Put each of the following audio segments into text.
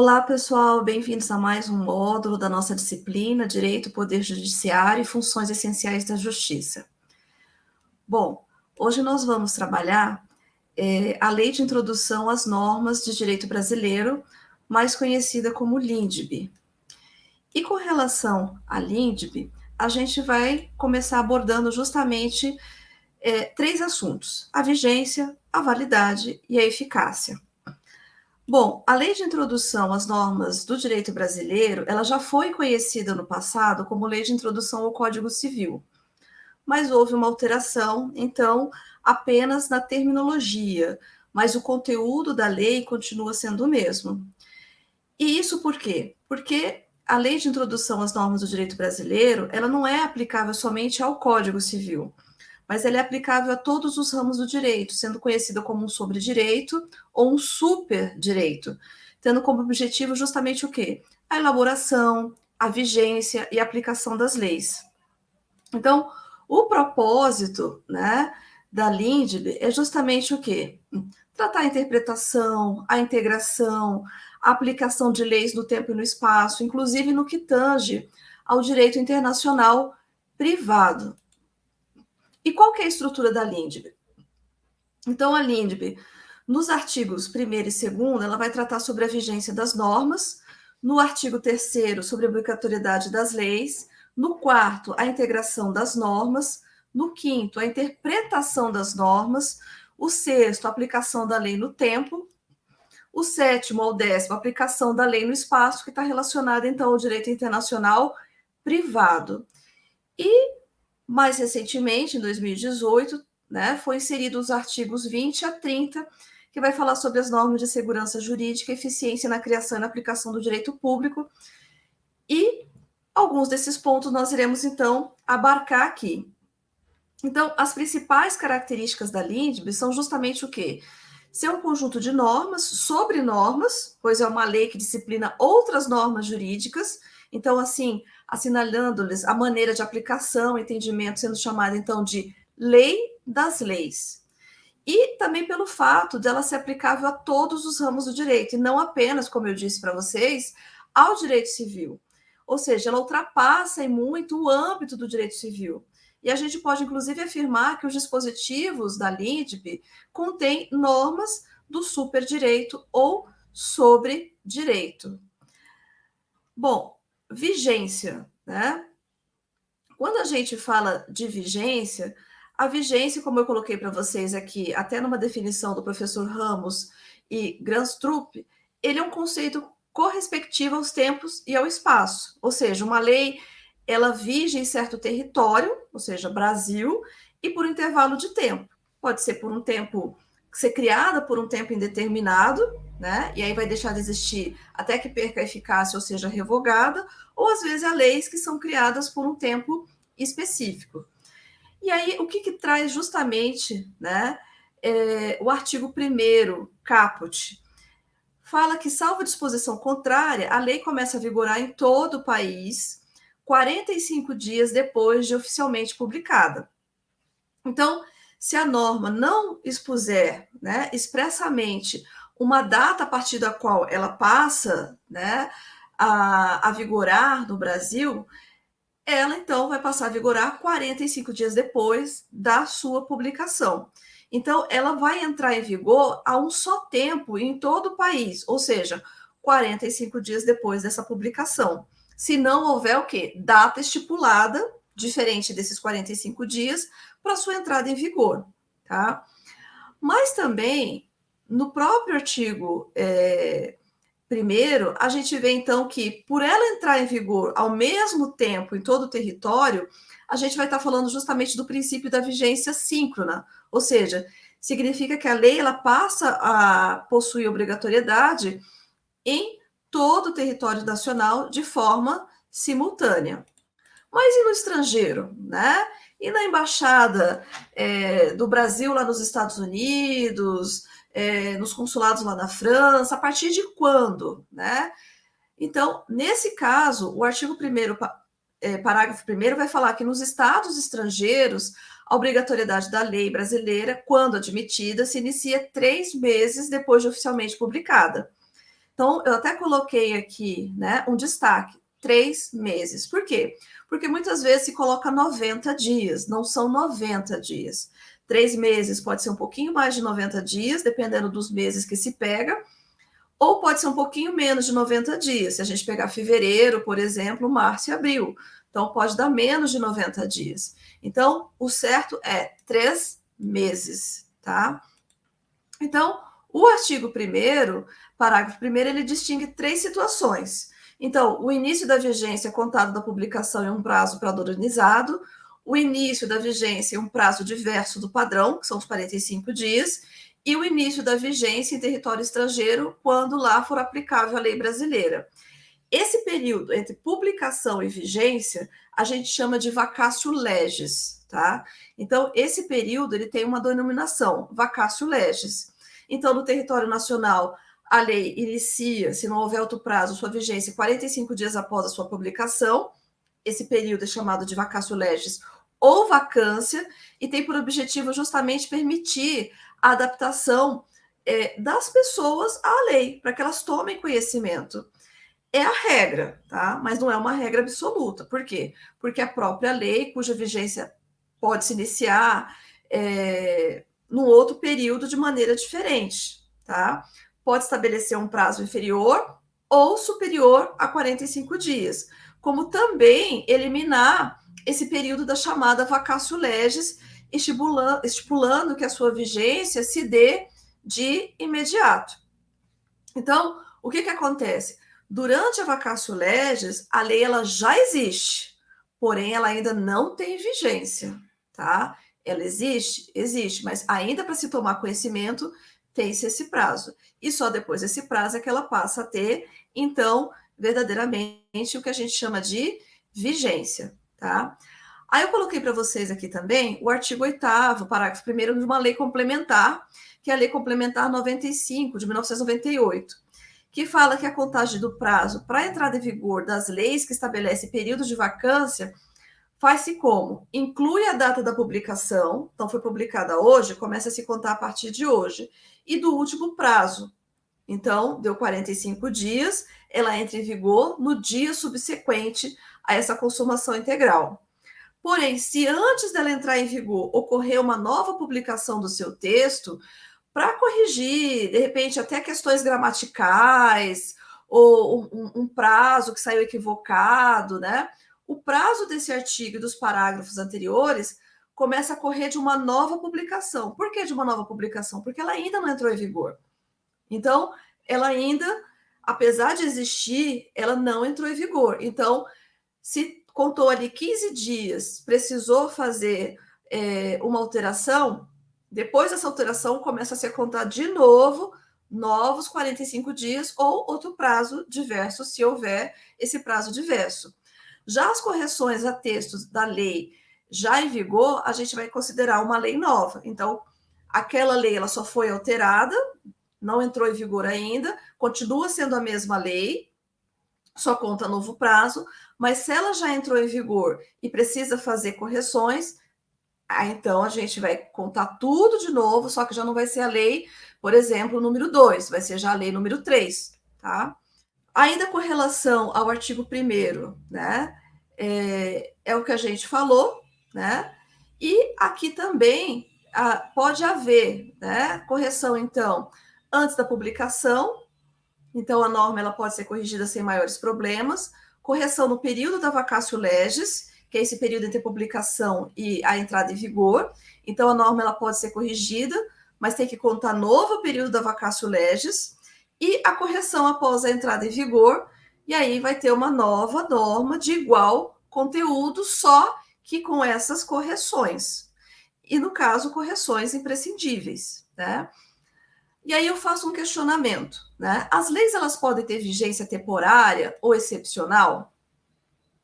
Olá, pessoal, bem-vindos a mais um módulo da nossa disciplina Direito, Poder Judiciário e Funções Essenciais da Justiça. Bom, hoje nós vamos trabalhar é, a Lei de Introdução às Normas de Direito Brasileiro, mais conhecida como LINDB. E com relação à LINDB, a gente vai começar abordando justamente é, três assuntos: a vigência, a validade e a eficácia. Bom, a lei de introdução às normas do direito brasileiro, ela já foi conhecida no passado como lei de introdução ao Código Civil, mas houve uma alteração, então, apenas na terminologia, mas o conteúdo da lei continua sendo o mesmo. E isso por quê? Porque a lei de introdução às normas do direito brasileiro, ela não é aplicável somente ao Código Civil mas ela é aplicável a todos os ramos do direito, sendo conhecida como um sobre-direito ou um super-direito, tendo como objetivo justamente o quê? A elaboração, a vigência e a aplicação das leis. Então, o propósito né, da LINDB é justamente o quê? Tratar a interpretação, a integração, a aplicação de leis no tempo e no espaço, inclusive no que tange ao direito internacional privado. E qual que é a estrutura da LINDB? Então, a LINDB, nos artigos 1 e 2, ela vai tratar sobre a vigência das normas, no artigo 3 sobre a obrigatoriedade das leis, no quarto, a integração das normas, no quinto, a interpretação das normas, o sexto, a aplicação da lei no tempo, o sétimo ao décimo, a aplicação da lei no espaço, que está relacionada, então, ao direito internacional privado. E mais recentemente, em 2018, né, foi inserido os artigos 20 a 30, que vai falar sobre as normas de segurança jurídica, eficiência na criação e na aplicação do direito público. E alguns desses pontos nós iremos, então, abarcar aqui. Então, as principais características da LINDB são justamente o quê? Ser um conjunto de normas sobre normas, pois é uma lei que disciplina outras normas jurídicas. Então, assim, assinalando-lhes a maneira de aplicação, entendimento, sendo chamada então de lei das leis. E também pelo fato dela ser aplicável a todos os ramos do direito, e não apenas, como eu disse para vocês, ao direito civil. Ou seja, ela ultrapassa em muito o âmbito do direito civil. E a gente pode, inclusive, afirmar que os dispositivos da LIDB contêm normas do superdireito ou sobre direito. Bom, vigência, né? Quando a gente fala de vigência, a vigência, como eu coloquei para vocês aqui, até numa definição do professor Ramos e Granstrup, ele é um conceito correspectivo aos tempos e ao espaço. Ou seja, uma lei, ela vige em certo território, ou seja, Brasil, e por intervalo de tempo. Pode ser por um tempo ser criada por um tempo indeterminado, né? E aí vai deixar de existir até que perca a eficácia ou seja revogada, ou às vezes há leis que são criadas por um tempo específico. E aí, o que, que traz justamente né, é, o artigo 1 caput? Fala que, salvo disposição contrária, a lei começa a vigorar em todo o país 45 dias depois de oficialmente publicada. Então, se a norma não expuser né, expressamente uma data a partir da qual ela passa né, a, a vigorar no Brasil, ela então vai passar a vigorar 45 dias depois da sua publicação. Então, ela vai entrar em vigor a um só tempo em todo o país, ou seja, 45 dias depois dessa publicação. Se não houver o quê? Data estipulada, diferente desses 45 dias, para sua entrada em vigor, tá? Mas também, no próprio artigo é, primeiro, a gente vê então que, por ela entrar em vigor ao mesmo tempo em todo o território, a gente vai estar falando justamente do princípio da vigência síncrona, ou seja, significa que a lei ela passa a possuir obrigatoriedade em todo o território nacional de forma simultânea. Mas e no estrangeiro, né? E na embaixada é, do Brasil lá nos Estados Unidos, é, nos consulados lá na França, a partir de quando, né? Então, nesse caso, o artigo 1 é, parágrafo 1 vai falar que nos estados estrangeiros, a obrigatoriedade da lei brasileira, quando admitida, se inicia três meses depois de oficialmente publicada. Então, eu até coloquei aqui né, um destaque: três meses. Por quê? Porque muitas vezes se coloca 90 dias, não são 90 dias. Três meses pode ser um pouquinho mais de 90 dias, dependendo dos meses que se pega, ou pode ser um pouquinho menos de 90 dias. Se a gente pegar fevereiro, por exemplo, março e abril. Então, pode dar menos de 90 dias. Então, o certo é três meses, tá? Então, o artigo 1 parágrafo 1 ele distingue três situações. Então, o início da vigência contado da publicação em um prazo padronizado, o início da vigência em um prazo diverso do padrão, que são os 45 dias, e o início da vigência em território estrangeiro, quando lá for aplicável a lei brasileira. Esse período entre publicação e vigência, a gente chama de vacácio legis, tá? Então, esse período ele tem uma denominação, vacácio legis. Então, no território nacional, a lei inicia, se não houver outro prazo, sua vigência 45 dias após a sua publicação. Esse período é chamado de vacácio legis ou vacância, e tem por objetivo justamente permitir a adaptação é, das pessoas à lei, para que elas tomem conhecimento. É a regra, tá? Mas não é uma regra absoluta. Por quê? Porque a própria lei, cuja vigência pode se iniciar é, num outro período de maneira diferente, tá? Pode estabelecer um prazo inferior ou superior a 45 dias, como também eliminar esse período da chamada vacácio legis, estipulando, estipulando que a sua vigência se dê de imediato. Então, o que, que acontece? Durante a vacácio legis, a lei ela já existe, porém ela ainda não tem vigência, tá? Ela existe? Existe, mas ainda para se tomar conhecimento, tem-se esse prazo. E só depois desse prazo é que ela passa a ter, então, verdadeiramente o que a gente chama de vigência, tá? Aí eu coloquei para vocês aqui também o artigo 8 parágrafo 1 de uma lei complementar, que é a Lei Complementar 95, de 1998, que fala que a contagem do prazo para entrada em vigor das leis que estabelece período de vacância faz-se como? Inclui a data da publicação, então foi publicada hoje, começa a se contar a partir de hoje, e do último prazo. Então, deu 45 dias, ela entra em vigor no dia subsequente a essa consumação integral. Porém, se antes dela entrar em vigor ocorrer uma nova publicação do seu texto, para corrigir, de repente, até questões gramaticais, ou um, um, prazo que saiu equivocado, né? O prazo desse artigo e dos parágrafos anteriores começa a correr de uma nova publicação. Por que de uma nova publicação? Porque ela ainda não entrou em vigor. Então, ela ainda, apesar de existir, ela não entrou em vigor. Então, se contou ali 15 dias, precisou fazer é, uma alteração, depois dessa alteração começa a ser contado de novo novos 45 dias ou outro prazo diverso, se houver esse prazo diverso. Já as correções a textos da lei já em vigor, a gente vai considerar uma lei nova. Então, aquela lei ela só foi alterada, não entrou em vigor ainda, continua sendo a mesma lei, só conta novo prazo, mas se ela já entrou em vigor e precisa fazer correções, então a gente vai contar tudo de novo, só que já não vai ser a lei, por exemplo, número 2, vai ser já a lei número 3, tá? Ainda com relação ao artigo 1 né? É, é, o que a gente falou, né? E aqui também a, pode haver né, correção, então, antes da publicação, então a norma ela pode ser corrigida sem maiores problemas, correção no período da vacácio legis, que é esse período entre publicação e a entrada em vigor. Então, a norma ela pode ser corrigida, mas tem que contar novo período da vacácio legis e a correção após a entrada em vigor. E aí vai ter uma nova norma de igual conteúdo, só que com essas correções. E, no caso, correções imprescindíveis, né? E aí eu faço um questionamento, né? As leis elas podem ter vigência temporária ou excepcional?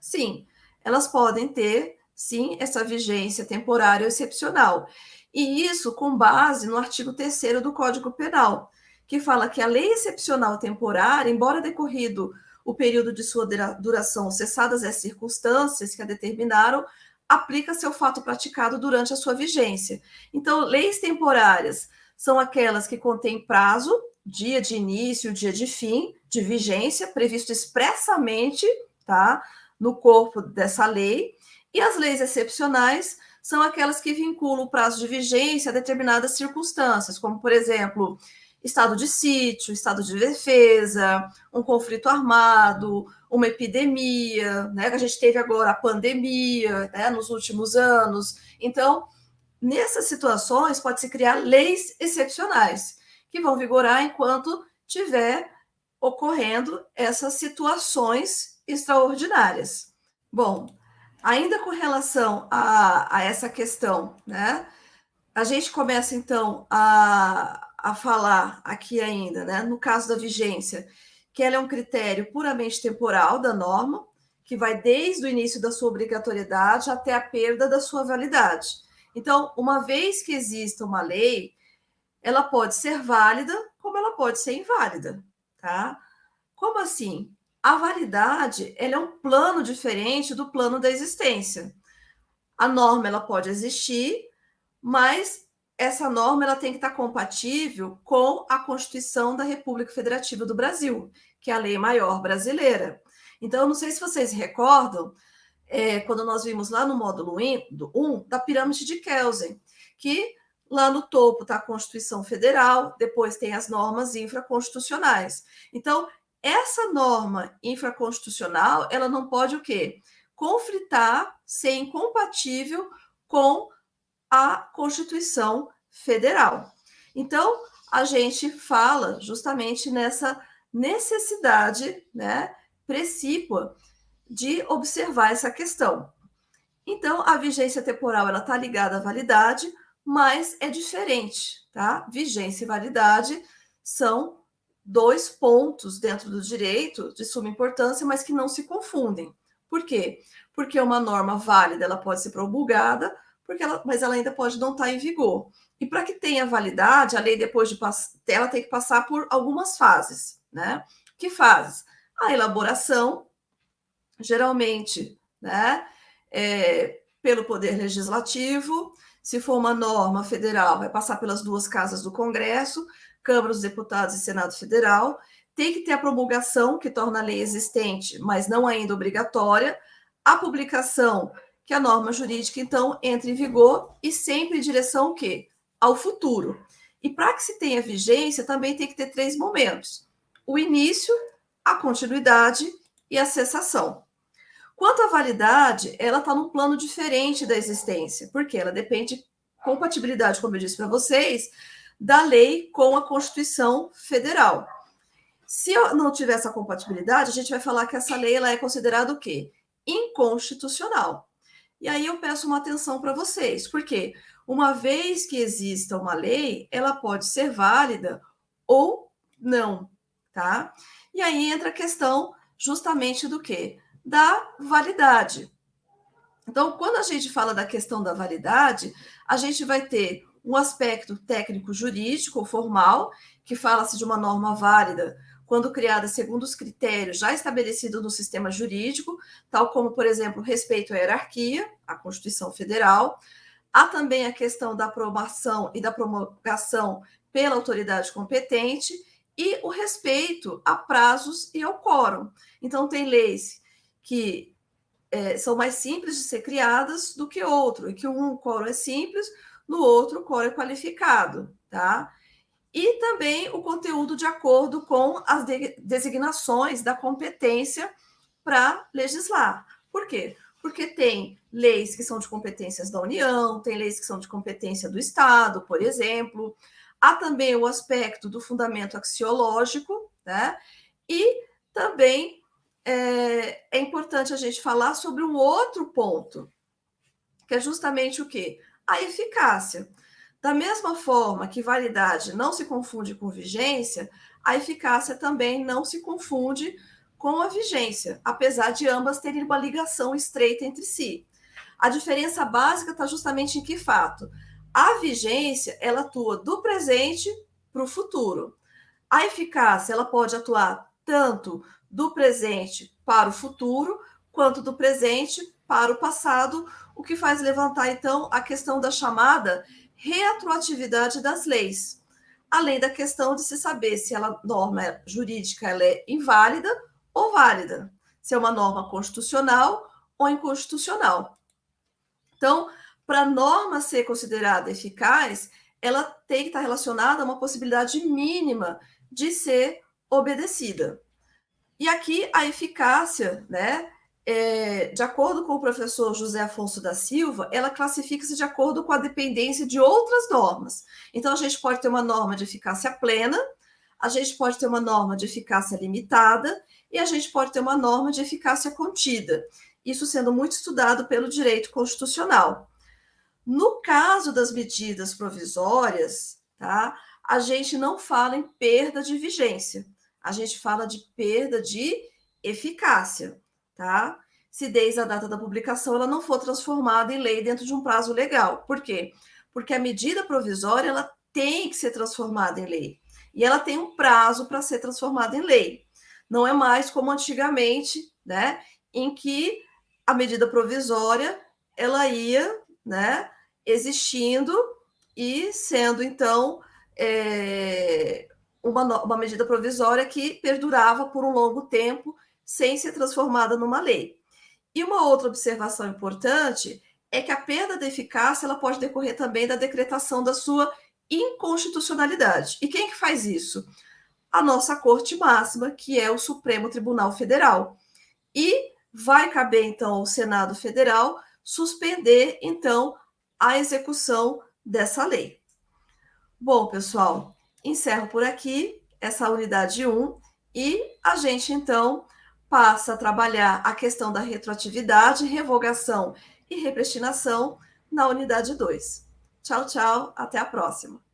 Sim, elas podem ter, sim, essa vigência temporária ou excepcional. E isso com base no artigo 3 do Código Penal, que fala que a lei excepcional temporária, embora decorrido o período de sua duração, cessadas as circunstâncias que a determinaram, aplica-se ao fato praticado durante a sua vigência. Então, leis temporárias são aquelas que contêm prazo dia de início, dia de fim, de vigência, previsto expressamente, tá? No corpo dessa lei. E as leis excepcionais são aquelas que vinculam o prazo de vigência a determinadas circunstâncias, como, por exemplo, estado de sítio, estado de defesa, um conflito armado, uma epidemia, né? A gente teve agora a pandemia, né? Nos últimos anos. Então, nessas situações, pode-se criar leis excepcionais, que vão vigorar enquanto tiver ocorrendo essas situações extraordinárias. Bom, ainda com relação a, a essa questão, né? A gente começa então a, a falar aqui ainda, né, no caso da vigência, que ela é um critério puramente temporal da norma, que vai desde o início da sua obrigatoriedade até a perda da sua validade. Então, uma vez que exista uma lei, ela pode ser válida, como ela pode ser inválida, tá? Como assim? A validade, ela é um plano diferente do plano da existência. A norma ela pode existir, mas essa norma ela tem que estar compatível com a Constituição da República Federativa do Brasil, que é a lei maior brasileira. Então, eu não sei se vocês recordam, é, quando nós vimos lá no módulo 1 da pirâmide de Kelsen, que lá no topo está a Constituição Federal, depois tem as normas infraconstitucionais. Então, essa norma infraconstitucional, ela não pode o quê? Conflitar, ser incompatível com a Constituição Federal. Então, a gente fala justamente nessa necessidade, né, precípua de observar essa questão. Então, a vigência temporal está ligada à validade, mas é diferente, tá? Vigência e validade são dois pontos dentro do direito de suma importância, mas que não se confundem. Por quê? Porque uma norma válida ela pode ser promulgada, porque ela, mas ela ainda pode não estar em vigor. E para que tenha validade, a lei depois de ela tem que passar por algumas fases, né? Que fases? A elaboração, geralmente, né? É, pelo Poder Legislativo, se for uma norma federal, vai passar pelas duas casas do Congresso, Câmara dos Deputados e Senado Federal. Tem que ter a promulgação, que torna a lei existente, mas não ainda obrigatória, a publicação que a norma jurídica, então, entre em vigor e sempre em direção ao quê? Ao futuro. E para que se tenha vigência, também tem que ter três momentos: o início, a continuidade e a cessação. Quanto à validade, ela está num plano diferente da existência, porque ela depende compatibilidade, como eu disse para vocês, da lei com a Constituição Federal. Se não tiver essa compatibilidade, a gente vai falar que essa lei ela é considerada o quê? Inconstitucional. E aí eu peço uma atenção para vocês, porque uma vez que exista uma lei, ela pode ser válida ou não, tá? E aí entra a questão justamente do que? Da validade. Então, quando a gente fala da questão da validade, a gente vai ter um aspecto técnico jurídico formal, que fala-se de uma norma válida quando criada segundo os critérios já estabelecidos no sistema jurídico, tal como, por exemplo, respeito à hierarquia, à Constituição Federal. Há também a questão da aprovação e da promulgação pela autoridade competente e o respeito a prazos e ao quórum. Então, tem leis que é, são mais simples de ser criadas do que outro, e que um quórum é simples, no outro o quórum é qualificado, tá? E também o conteúdo de acordo com as de designações da competência para legislar. Por quê? Porque tem leis que são de competências da União, tem leis que são de competência do Estado, por exemplo. Há também o aspecto do fundamento axiológico, né? E também é, é importante a gente falar sobre um outro ponto, que é justamente o quê? A eficácia. Da mesma forma que validade não se confunde com vigência, a eficácia também não se confunde com a vigência, apesar de ambas terem uma ligação estreita entre si. A diferença básica está justamente em que fato? A vigência, ela atua do presente para o futuro. A eficácia, ela pode atuar tanto do presente para o futuro, quanto do presente para o passado, o que faz levantar, então, a questão da chamada retroatividade das leis. além da questão de se saber se a norma jurídica ela é inválida ou válida, se é uma norma constitucional ou inconstitucional. Então, para a norma ser considerada eficaz, ela tem que estar relacionada a uma possibilidade mínima de ser obedecida. E aqui a eficácia, né, é, de acordo com o professor José Afonso da Silva, ela classifica-se de acordo com a dependência de outras normas. Então, a gente pode ter uma norma de eficácia plena, a gente pode ter uma norma de eficácia limitada e a gente pode ter uma norma de eficácia contida. Isso sendo muito estudado pelo direito constitucional. No caso das medidas provisórias, tá, a gente não fala em perda de vigência, a gente fala de perda de eficácia tá? Se desde a data da publicação ela não for transformada em lei dentro de um prazo legal. Por quê? Porque a medida provisória ela tem que ser transformada em lei. E ela tem um prazo para ser transformada em lei. Não é mais como antigamente, né, em que a medida provisória ela ia, né, existindo e sendo então é, uma, uma medida provisória que perdurava por um longo tempo sem ser transformada numa lei. E uma outra observação importante é que a perda da eficácia ela pode decorrer também da decretação da sua inconstitucionalidade. E quem que faz isso? A nossa Corte Máxima, que é o Supremo Tribunal Federal. E vai caber então ao Senado Federal suspender então a execução dessa lei. Bom, pessoal, encerro por aqui essa unidade 1 e a gente então passa a trabalhar a questão da retroatividade, revogação e repristinação na unidade 2. Tchau, tchau, até a próxima.